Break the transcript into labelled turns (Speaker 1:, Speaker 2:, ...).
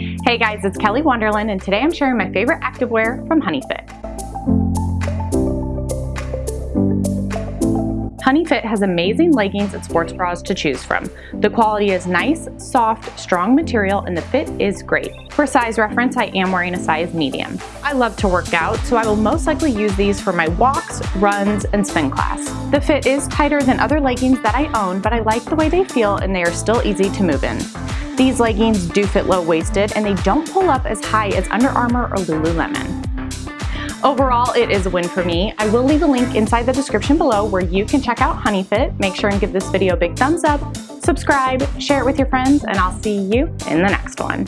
Speaker 1: Hey guys, it's Kelly Wonderland and today I'm sharing my favorite activewear from HoneyFit. HoneyFit has amazing leggings and sports bras to choose from. The quality is nice, soft, strong material, and the fit is great. For size reference, I am wearing a size medium. I love to work out, so I will most likely use these for my walks, runs, and spin class. The fit is tighter than other leggings that I own, but I like the way they feel and they are still easy to move in. These leggings do fit low-waisted and they don't pull up as high as Under Armour or Lululemon. Overall, it is a win for me. I will leave a link inside the description below where you can check out HoneyFit. Make sure and give this video a big thumbs up, subscribe, share it with your friends, and I'll see you in the next one.